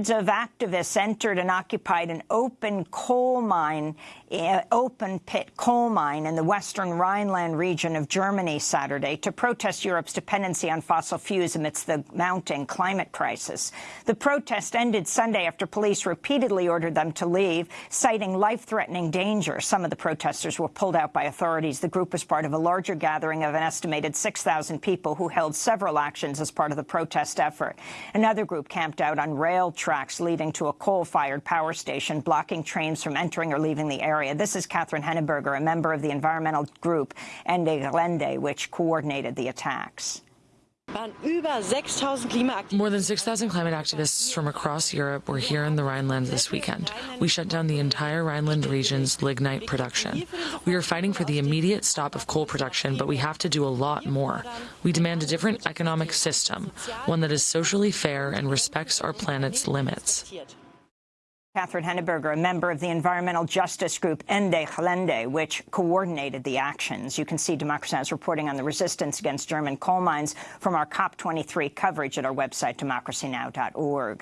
Hundreds of activists entered and occupied an open coal mine, uh, open pit coal mine in the western Rhineland region of Germany Saturday to protest Europe's dependency on fossil fuels amidst the mounting climate crisis. The protest ended Sunday after police repeatedly ordered them to leave, citing life-threatening danger. Some of the protesters were pulled out by authorities. The group was part of a larger gathering of an estimated 6,000 people who held several actions as part of the protest effort. Another group camped out on rail tracks leading to a coal-fired power station, blocking trains from entering or leaving the area. This is Catherine Henneberger, a member of the environmental group Ende which coordinated the attacks. More than 6,000 climate activists from across Europe were here in the Rhineland this weekend. We shut down the entire Rhineland region's lignite production. We are fighting for the immediate stop of coal production, but we have to do a lot more. We demand a different economic system, one that is socially fair and respects our planet's limits. Catherine Henneberger, a member of the environmental justice group Ende Gelände, which coordinated the actions. You can see Democracy Now! reporting on the resistance against German coal mines from our COP23 coverage at our website, democracynow.org.